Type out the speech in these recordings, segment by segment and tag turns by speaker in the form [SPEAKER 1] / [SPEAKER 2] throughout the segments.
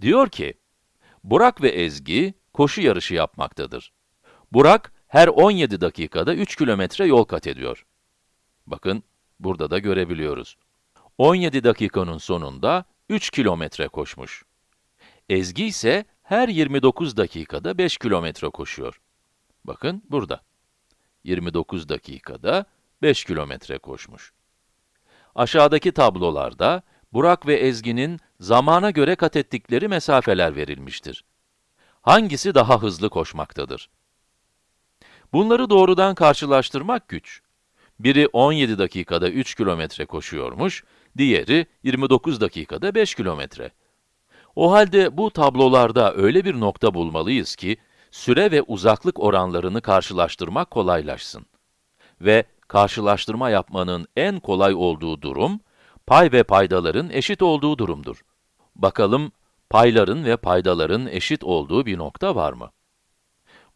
[SPEAKER 1] Diyor ki, Burak ve Ezgi koşu yarışı yapmaktadır. Burak her 17 dakikada 3 kilometre yol kat ediyor. Bakın, burada da görebiliyoruz. 17 dakikanın sonunda 3 kilometre koşmuş. Ezgi ise her 29 dakikada 5 kilometre koşuyor. Bakın burada. 29 dakikada 5 kilometre koşmuş. Aşağıdaki tablolarda Burak ve Ezgi'nin zamana göre kat ettikleri mesafeler verilmiştir. Hangisi daha hızlı koşmaktadır? Bunları doğrudan karşılaştırmak güç. Biri 17 dakikada 3 kilometre koşuyormuş, diğeri 29 dakikada 5 kilometre. O halde bu tablolarda öyle bir nokta bulmalıyız ki, süre ve uzaklık oranlarını karşılaştırmak kolaylaşsın. Ve karşılaştırma yapmanın en kolay olduğu durum, pay ve paydaların eşit olduğu durumdur. Bakalım, payların ve paydaların eşit olduğu bir nokta var mı?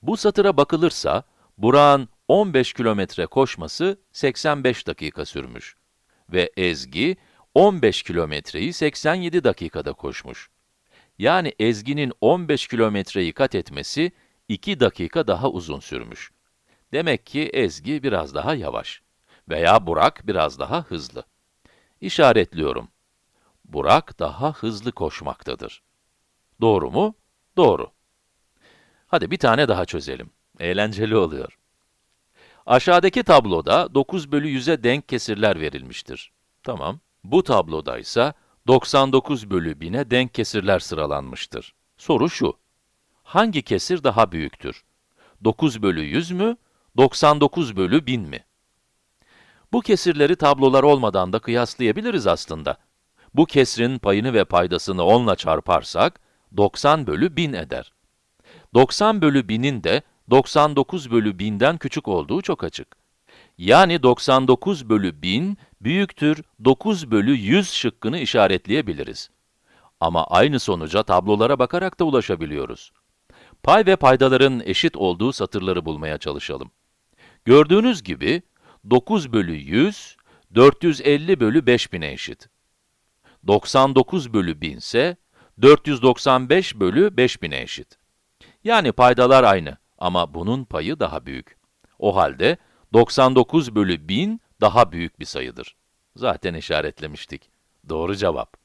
[SPEAKER 1] Bu satıra bakılırsa, Burak'ın 15 kilometre koşması 85 dakika sürmüş ve Ezgi 15 kilometreyi 87 dakikada koşmuş. Yani Ezgi'nin 15 kilometreyi kat etmesi 2 dakika daha uzun sürmüş. Demek ki Ezgi biraz daha yavaş veya Burak biraz daha hızlı. İşaretliyorum. Burak daha hızlı koşmaktadır. Doğru mu? Doğru. Hadi bir tane daha çözelim. Eğlenceli oluyor. Aşağıdaki tabloda 9 bölü 100'e denk kesirler verilmiştir. Tamam. Bu tabloda ise 99 bölü 1000'e denk kesirler sıralanmıştır. Soru şu. Hangi kesir daha büyüktür? 9 bölü 100 mü, 99 bölü 1000 mi? Bu kesirleri tablolar olmadan da kıyaslayabiliriz aslında. Bu kesrin payını ve paydasını 10 ile çarparsak, 90 bölü 1000 eder. 90 bölü 1000'in de 99 bölü 1000'den küçük olduğu çok açık. Yani 99 bölü 1000 büyüktür 9 bölü 100 şıkkını işaretleyebiliriz. Ama aynı sonuca tablolara bakarak da ulaşabiliyoruz. Pay ve paydaların eşit olduğu satırları bulmaya çalışalım. Gördüğünüz gibi 9 bölü 100, 450 bölü 5000'e eşit. 99 bölü 1000 ise 495 bölü 5000'e eşit. Yani paydalar aynı ama bunun payı daha büyük. O halde 99 bölü 1000 daha büyük bir sayıdır. Zaten işaretlemiştik. Doğru cevap.